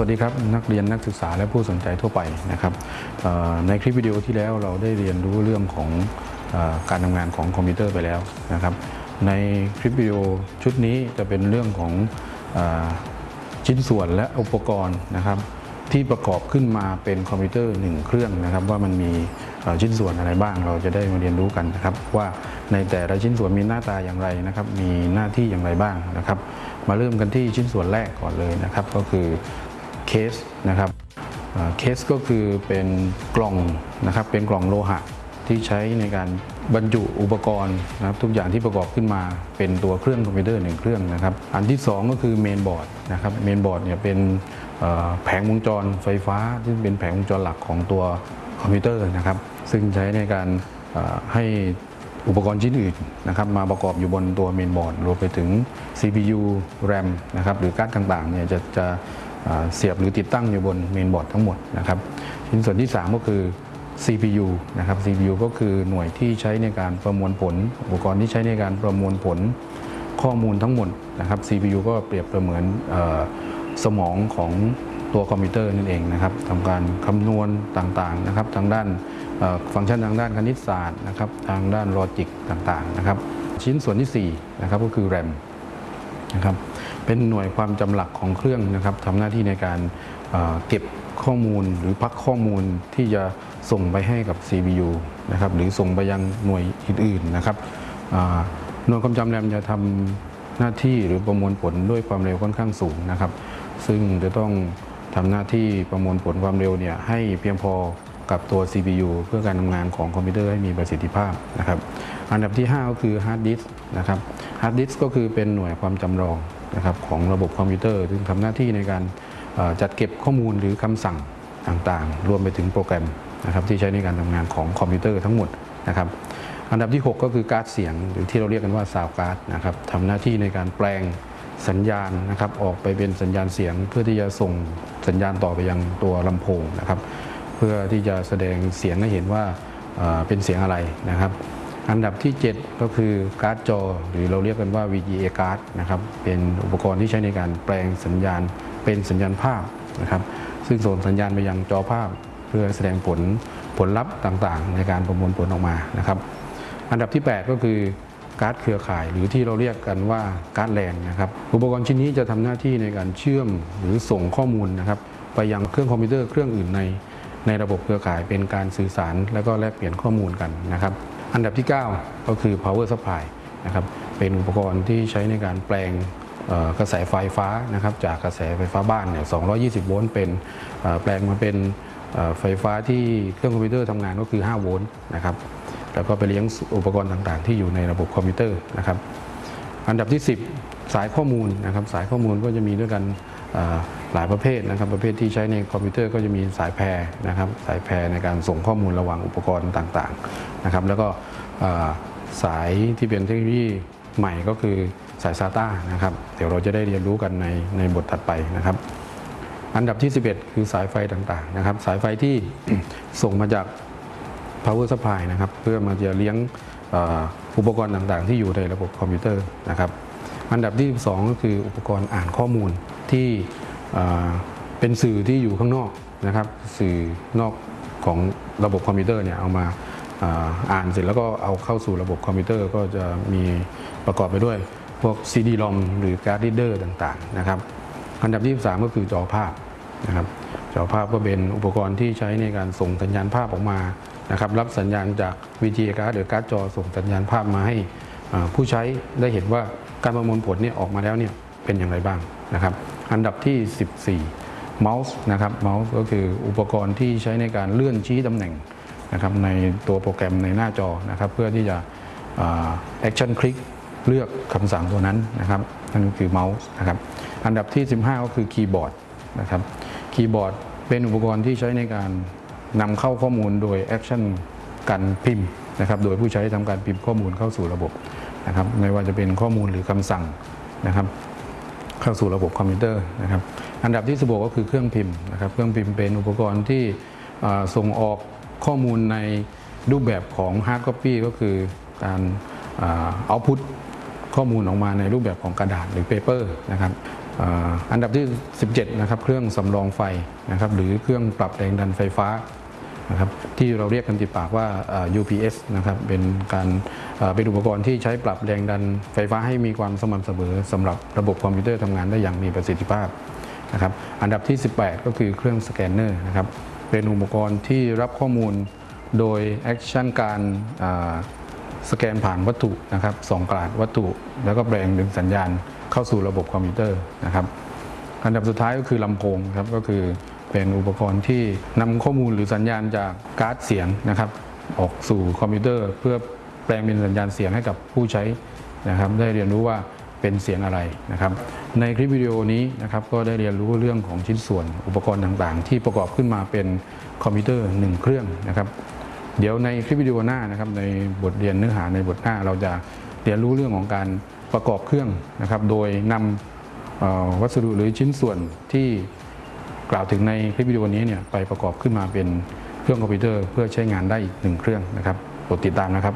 สวัสดีครับ นักเรียนนักศึกษาและผู้สนใจทั่วไปนะครับในคลิปวิดีโอที่แล้วเราได้เรียนรู้เรื่องของอการทำงานของคอมพิวเตอร์ไปแล้วนะครับ ในคลิปวิดีโอชุดนี้จะเป็นเรื่องของอชิ้นส่วนและอุปกรณ์นะครับ ที่ประกอบขึ้นมาเป็นคอมพิวเตอร์หนึ่งเครื่องนะครับ ว่ามันมีชิ้นส่วนอะไรบ้างเราจะได้มาเรียนรู้กันนะครับ ว่าในแต่ละชิ้นส่วนมีหน้าตาอย่างไรนะครับ มีหน้าที่อย่างไรบ้างนะครับ มาเริ่มกันที่ชิ้นส่วนแรกก่อนเลยนะครับ ก็คือ เคสนะครับเคสก็คือเป็นกล่องนะครับเป็นกล่องโลหะที่ใช้ในการบรรจุอุปกรณ์นะครับทุกอย่างที่ประกอบขึ้นมาเป็นตัวเครื่องคอมพิวเตอร์หนึ่งเครื่องนะครับ อันที่สองก็คือเมนบอร์ดนะครับเมนบอร์ดเนี่ยเป็นแผงวงจรไฟฟ้าที่เป็นแผงวงจรหลักของตัวคอมพิวเตอร์นะครับ ซึ่งใช้ในการให้อุปกรณ์ชิ้นอื่นนะครับมาประกอบอยู่บนตัวเมนบอร์ดรวมไปถึง CPU RAM นะครับหรือการ์ดต่างๆเนี่ยจะจะ เสียบหรือติดตั้งอยู่บนเมนบอร์ดทั้งหมดนะครับชิ้นส่วนที่ 3 ก็คือ CPU นะครับ CPU ก็คือหน่วยที่ใช้ในการประมวลผล อุปกรณ์ที่ใช้ในการประมวลผลข้อมูลทั้งหมดนะครับ CPU ก็เปรียบเสมือนอสมองของตัวคอมพิวเตอร์นั่นเองนะครับทำการคำนวณต่างๆนะครับ ทางด้านฟังก์ชันทางด้านคณิตศาสตร์นะครับ ทางด้านลอจิกต่างๆนะครับ ชิ้นส่วนที่4นะครับก็คือ RAM นะครับ เป็นหน่วยความจำหลักของเครื่องนะครับทำหน้าที่ในการเเก็บข้อมูลหรือพักข้อมูลที่จะส่งไปให้กับ CPU นะครับหรือส่งไปยังหน่วยอื่นๆนะครับหน่วยความจำแรมจะทำหน้าที่หรือประมวลผลด้วยความเร็วค่อนข้างสูงนะครับ ซึ่งจะต้องทำหน้าที่ประมวลผลความเร็วเนี่ยให้เพียงพอกับตัว CPU เพื่อการทำงานของคอมพิวเตอร์ให้มีประสิทธิภาพนะครับ อันดับที่ 5 ก็คือฮาร์ดดิสก์นะครับฮาร์ดดิสก์ก็คือเป็นหน่วยความจำรอง นะครับของระบบคอมพิวเตอร์ซึ่งทำหน้าที่ในการจัดเก็บข้อมูลหรือคำสั่งต่างๆ รวมไปถึงโปรแกรมนะครับที่ใช้ในการทำงานของคอมพิวเตอร์ทั้งหมดนะครับอันดับที่ 6 ก็คือการ์ดเสียง หรือที่เราเรียกกันว่า sound card นะครับทำหน้าที่ในการแปลงสัญญาณนะครับออกไปเป็นสัญญาณเสียง เพื่อที่จะส่งสัญญาณต่อไปยังตัวลำโพงนะครับ เพื่อที่จะแสดงเสียงให้เห็นว่าเป็นเสียงอะไรนะครับ อันดับที่ 7 ก็คือการ์ดจอ หรือเราเรียกกันว่า VGA card นะครับเป็นอุปกรณ์ที่ใช้ในการแปลงสัญญาณเป็นสัญญาณภาพนะครับซึ่งส่งสัญญาณไปยังจอภาพ เพื่อแสดงผลผลลัพธ์ต่างๆ ในการประมวลผลออกมานะครับอันดับที่ 8 ก็คือการ์ดเครือข่าย หรือที่เราเรียกกันว่าการ์ดแลนนะครับอุปกรณ์ชิ้นนี้จะทำหน้าที่ในการเชื่อมหรือส่งข้อมูลนะครับไปยังเครื่องคอมพิวเตอร์เครื่องอื่นในในระบบเครือข่ายเป็นการสื่อสาร และก็แลกเปลี่ยนข้อมูลกันนะครับ อันดับที่ 9 ก็คือ power supply นะครับเป็นอุปกรณ์ที่ใช้ในการแปลงกระแสไฟฟ้านะครับจากกระแสไฟฟ้าบ้านเนี่ย 220 โวลต์เป็นแปลงมาเป็นไฟฟ้าที่เครื่องคอมพิวเตอร์ทำงานก็คือ 5 โวลต์นะครับแล้วก็ไปเลี้ยงอุปกรณ์ต่างๆ ที่อยู่ในระบบคอมพิวเตอร์นะครับอันดับที่ 10 สายข้อมูลนะครับสายข้อมูลก็จะมีด้วยกัน หลายประเภทนะครับ ประเภทที่ใช้ในคอมพิวเตอร์ก็จะมีสายแพรนะครับ สายแพรในการส่งข้อมูลระหว่างอุปกรณ์ต่างๆนะครับ แล้วก็สายที่เป็นเทคโนโลยีใหม่ก็คือสาย SATA นะครับ เดี๋ยวเราจะได้เรียนรู้กันในในบทถัดไปนะครับ อันดับที่ 11 คือสายไฟต่างๆนะครับ สายไฟที่ส่งมาจาก power supply นะครับ เพื่อมาจะเลี้ยงอ่ออุปกรณ์ต่างๆ ที่อยู่ในระบบคอมพิวเตอร์นะครับ อันดับที่ 12ก็คืออุปกรณ์อ่านข้อมูล ที่เป็นสื่อที่อยู่ข้างนอกนะครับ สื่อนอกของระบบคอมพิวเตอร์เนี่ยเอามาอ่านเสร็จแล้วก็เอาเข้าสู่ระบบคอมพิวเตอร์ก็จะมีประกอบไปด้วย พวก CD-ROM หรือ card reader ต่างๆนะครับอันดับที่ 13ก็คือจอภาพนะครับจอภาพก็เป็นอุปกรณ์ที่ใช้ในการส่งสัญญาณภาพออกมานะครับรับสัญญาณจาก VGA card หรือการ์ดจอส่งสัญญาณภาพมาให้ผู้ใช้ได้เห็นว่าการประมวลผลเนี่ยออกมาแล้วเนี่ยเป็นอย่างไรบ้างนะครับ อันดับที่ 14 เมาส์นะครับเมาส์ก็คืออุปกรณ์ที่ใช้ในการเลื่อนชี้ตำแหน่งนะครับในตัวโปรแกรมในหน้าจอนะครับเพื่อที่จะ action คลิกเลือกคำสั่งตัวนั้นนะครับนั่นก็คือเมาส์นะครับอันดับที่ 15 ก็คือคีย์บอร์ดนะครับคีย์บอร์ดเป็นอุปกรณ์ที่ใช้ในการนำเข้าข้อมูลโดย action การพิมพ์นะครับโดยผู้ใช้ทำการพิมพ์ข้อมูลเข้าสู่ระบบนะครับไม่ว่าจะเป็นข้อมูลหรือคำสั่งนะครับ เข้าสู่ระบบคอมพิวเตอร์นะครับ อันดับที่16ก็คือเครื่องพิมพ์นะครับ เครื่องพิมพ์เป็นอุปกรณ์ที่ส่งออกข้อมูลในรูปแบบของ hard copy ก็คือการเอาพุทข้อมูลออกมาในรูปแบบของกระดาษหรือ paper นะครับอันดับที่ 17 นะครับ เครื่องสำรองไฟนะครับ หรือเครื่องปรับแรงดันไฟฟ้า นะครับที่เราเรียกกันติดปากว่า UPS นะครับเป็นการเป็นอุปกรณ์ที่ใช้ปรับแรงดันไฟฟ้าให้มีความสม่ำเสมอสำหรับระบบคอมพิวเตอร์ทำงานได้อย่างมีประสิทธิภาพนะครับอันดับที่ 18 ก็คือเครื่องสแกนเนอร์นะครับเป็นอุปกรณ์ที่รับข้อมูลโดย action การสแกนผ่านวัตถุนะครับส่องกราดวัตถุ แล้วก็แปลงดึงสัญญาณเข้าสู่ระบบคอมพิวเตอร์นะครับอันดับสุดท้ายก็คือลำโพงครับก็คือ เป็นอุปกรณ์ที่นำข้อมูลหรือสัญญาณจากการ์ดเสียงนะครับออกสู่คอมพิวเตอร์ เพื่อแปลงเป็นสัญญาณเสียงให้กับผู้ใช้นะครับได้เรียนรู้ว่าเป็นเสียงอะไรนะครับ ในคลิปวิดีโอนี้นะครับก็ได้เรียนรู้เรื่องของชิ้นส่วนอุปกรณ์ต่างๆ ที่ประกอบขึ้นมาเป็นคอมพิวเตอร์หนึ่งเครื่องนะครับ เดี๋ยวในคลิปวิดีโอหน้านะครับในบทเรียนเนื้อหาในบทหน้า เราจะเรียนรู้เรื่องของการประกอบเครื่องนะครับ โดยนำวัสดุหรือชิ้นส่วนที่ กล่าวถึงในคลิปวิดีโอนี้เนี่ยไปประกอบขึ้นมาเป็นเครื่องคอมพิวเตอร์เพื่อใช้งานได้อีกหนึ่งเครื่องนะครับกดติดตามนะครับ